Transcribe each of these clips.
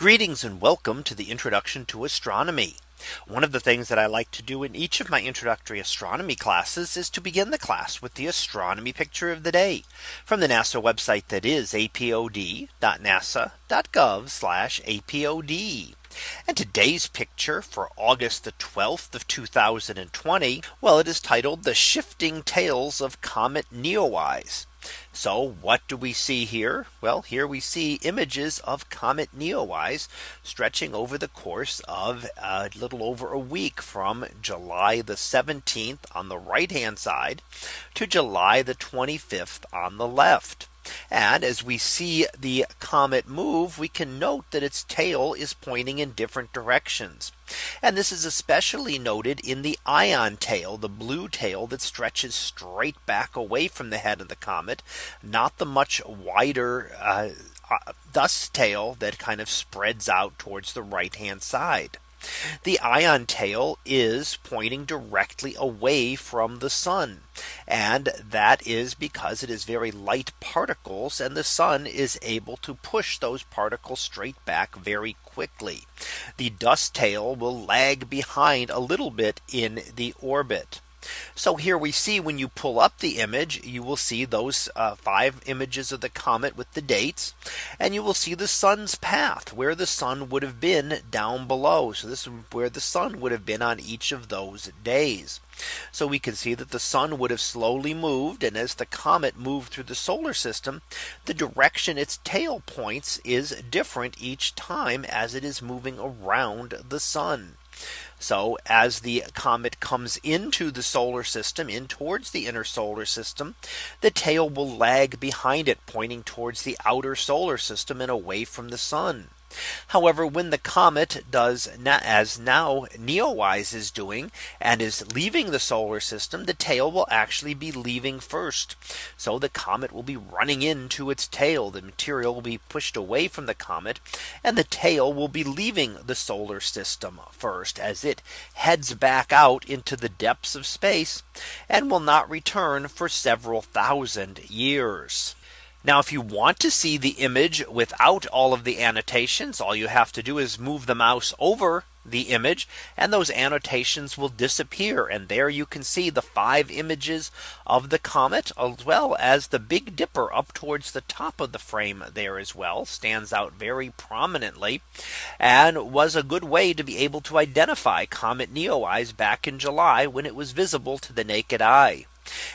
Greetings and welcome to the introduction to astronomy. One of the things that I like to do in each of my introductory astronomy classes is to begin the class with the astronomy picture of the day from the NASA website that is apod.nasa.gov apod. And today's picture for August the 12th of 2020. Well, it is titled the shifting tails of Comet Neowise. So what do we see here? Well, here we see images of Comet Neowise stretching over the course of a little over a week from July the 17th on the right hand side to July the 25th on the left. And as we see the comet move, we can note that its tail is pointing in different directions. And this is especially noted in the ion tail, the blue tail that stretches straight back away from the head of the comet, not the much wider uh, uh dust tail that kind of spreads out towards the right hand side. The ion tail is pointing directly away from the sun. And that is because it is very light particles and the sun is able to push those particles straight back very quickly. The dust tail will lag behind a little bit in the orbit. So here we see when you pull up the image, you will see those uh, five images of the comet with the dates. And you will see the sun's path where the sun would have been down below. So this is where the sun would have been on each of those days. So we can see that the sun would have slowly moved. And as the comet moved through the solar system, the direction its tail points is different each time as it is moving around the sun. So as the comet comes into the solar system in towards the inner solar system, the tail will lag behind it pointing towards the outer solar system and away from the sun. However, when the comet does as now Neowise is doing and is leaving the solar system, the tail will actually be leaving first. So the comet will be running into its tail. The material will be pushed away from the comet and the tail will be leaving the solar system first as it heads back out into the depths of space and will not return for several thousand years. Now, if you want to see the image without all of the annotations, all you have to do is move the mouse over the image and those annotations will disappear. And there you can see the five images of the comet as well as the Big Dipper up towards the top of the frame there as well stands out very prominently and was a good way to be able to identify Comet Neowise back in July when it was visible to the naked eye.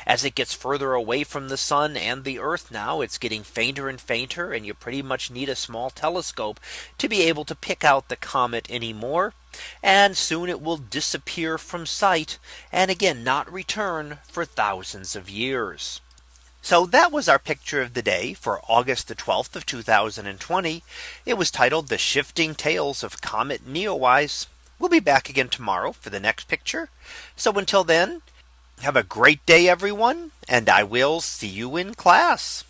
As it gets further away from the sun and the earth now it's getting fainter and fainter and you pretty much need a small telescope to be able to pick out the comet anymore. And soon it will disappear from sight and again not return for thousands of years. So that was our picture of the day for August the 12th of 2020. It was titled the shifting tails of Comet Neowise. We'll be back again tomorrow for the next picture. So until then, have a great day, everyone, and I will see you in class.